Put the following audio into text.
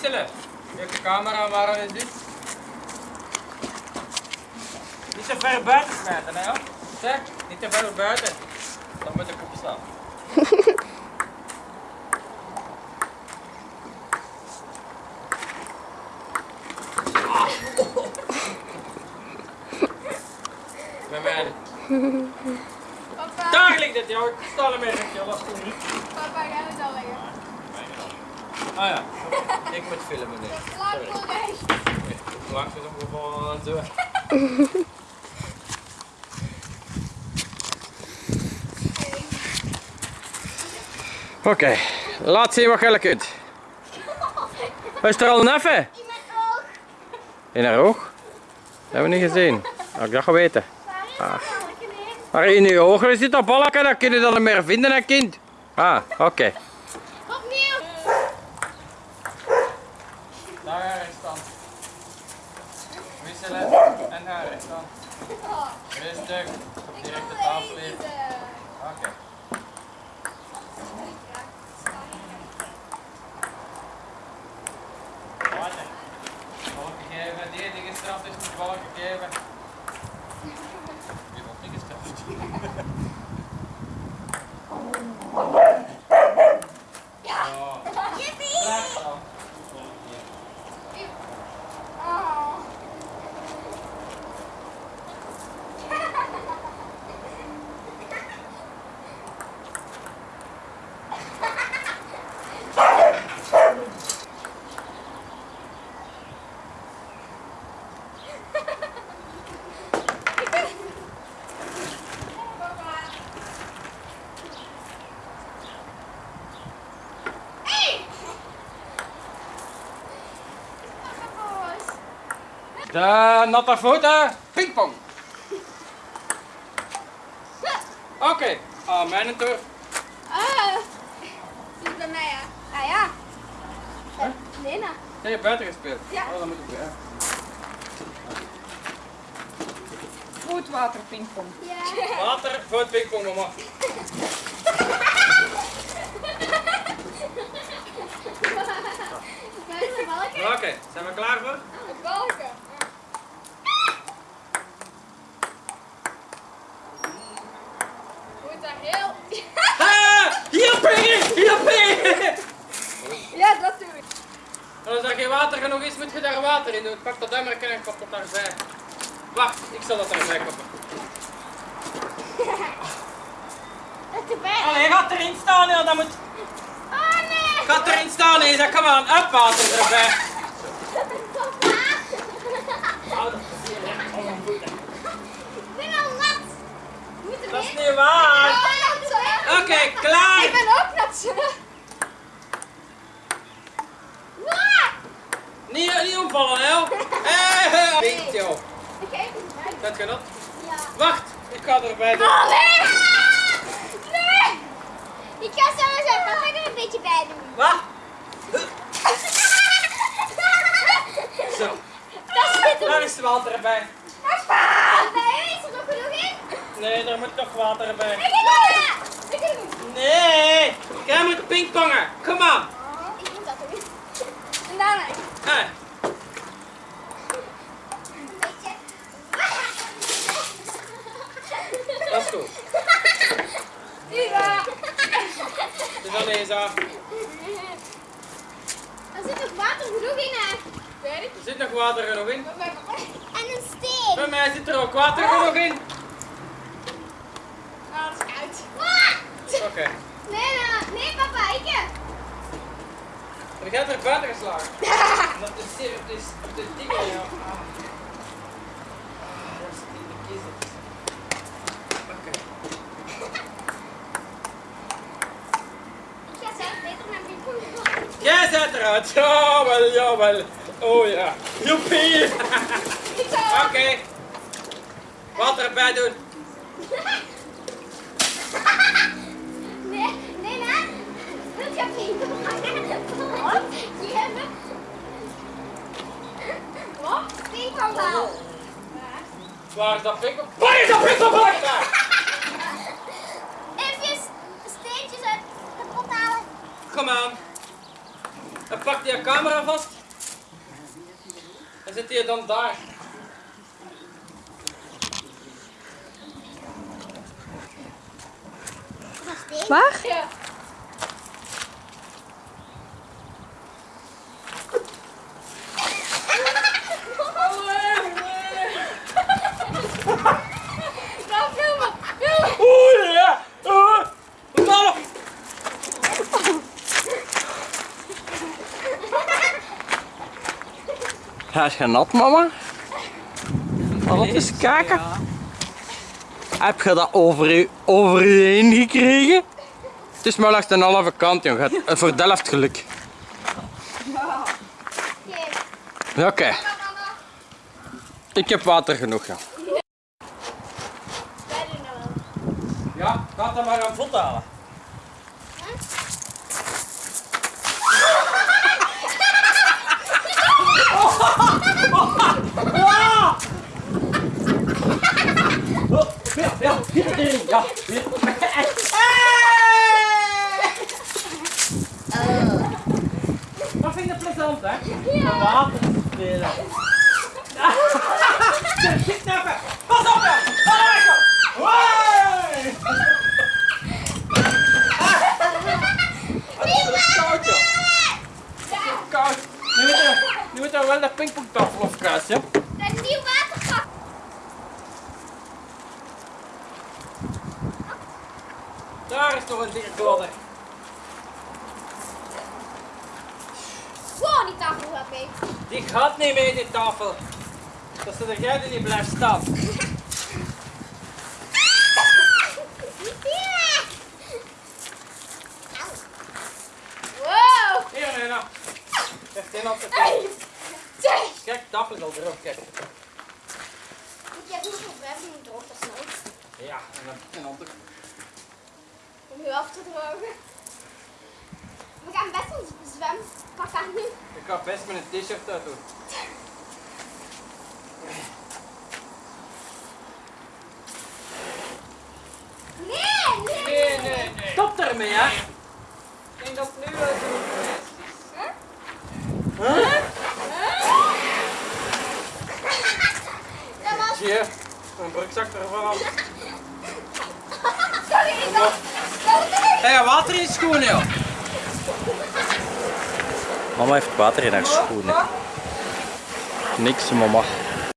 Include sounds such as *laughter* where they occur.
Wisselen. Even de camera, waar is dit? Niet te ver buiten smijten, hè? Zeg, niet te ver buiten. Dan moet ik opstaan. Met mij. Papa, Daar ligt het, joh. Ik sta er mee, joh. Papa, jij moet al leggen. Ah ja, ik moet filmen nu. Langs is hem gewoon zo. Oké, laat zien wat je kunt. Is er al een effe? In mijn oog. In haar oog? Dat hebben we niet gezien. Had ik dat geweten. Waar is het balken in? Maar in je ogen zit dat balken, dat kun je dan niet meer vinden, hè, kind. Ah, oké. Daar is dan. Wisselen en daar is dan. Rustig, op direct de tafel hier. Oké. Water. Balken geven, die die gestraft is, moet balken geven. Die wordt niet gestraft. Ja. Jippie. Graag zo. Oh. Papa. Hey! Papa, boos. De natte voeten, pingpong. Oké, aan mijn tur. Ah, zit bij mij, ja. Ah ja. Huh? Lena. Je hebt buiten gespeeld. Ja. Oh, dan moet ik weer. Vroedwater pingpong. Ja. Water voor het pingpong, mama. *laughs* Is? Oké, zijn we klaar voor? De balken. Moet daar heel... *laughs* Ah, Jappie! Jappie! Ja, dat doe ik. Als er geen water genoeg is, moet je daar water in doen. Ik pak dat emmerken en ik pak dat daarbij. Wacht, ik zal dat daarbij koppen. *laughs* Dat is erbij. Allee, gaat erin staan, ja, dat moet... Oh nee! Gaat erin staan, hè, zeg, kom aan, up water erbij. Dat is hier, hè. Ik ben ook nat. zo. Ah! Niet, niet omvallen, hè. Hé, Weet joh. Ik ga even erbij. Dat je dat? Ja. Wacht, ik ga erbij doen. Oh nee! Nee! Ik ga zo zijn papa er een beetje bij doen. Wat? *laughs* Zo, Dat er daar is het water erbij. Papa! Nee, is er nog genoeg in? Nee, daar moet nog water het! Het! Nee, jij moet pingpongen. Kom aan. Oh, ik moet dat doen. En daarna. Hey. Beetje. Dat is goed. Dus dan deze. Er Er zit nog water genoeg in, hè? Ik. zit nog water genoeg in. En een steen. Bij mij zit er ook water genoeg in. Oh, dat is Oké. Nee, nee, nee, papa, ik heb. Jij hebt er buiten geslagen. *laughs* Dat is het is de. Ah. Ah, dat is in de kiezer. Oké. Ik ga zelf beter naar gaan. Jij zet eruit. Jawel, jawel. Oh ja. Joepie. Ik Oké. Water erbij doen. *laughs* Wat? Pingpongbal. Waar is dat pingpong? Waar is dat pingpongbal? Daar. Even steentjes uit de pot halen. Kom aan. En pak die camera vast. En zet die dan daar. Waar? Ja. Nou, filmen. Filmen. Oeh, ja. Oeh. Mama. Hij is genat, mama. Laat eens kijken. Heb je dat over je, over je heen gekregen? Het is maar langs de halve kant, jong. Het, het voor Delft geluk. Oké, ik heb water genoeg, ja. Ja, ga dan maar een vod halen. Ja. Hva finner plassant der? Ja. Daar is nog een dikke gladder. Wow, die tafel gaat mee. Die gaat niet mee, die tafel. Dat ze er jij die niet blijft staan. Wow. Kijk, de tafel is al erop, kijk. Ik heb nog een die moet droog dat snel. Ja, en dan en dan. Om u af te drogen. We gaan best een zwempak aan nu. Ik ga best met een t-shirt uit doen. Nee, nee. Nee, nee, nee. Stop ermee, hè? Ik denk dat het nu wel zo is. Huh? Dat was... Zie je? Mijn broekzak ervan af. Sorry, ik was... Hé, water in je schoenen, joh. Mama heeft water in haar schoenen. Niks, mama.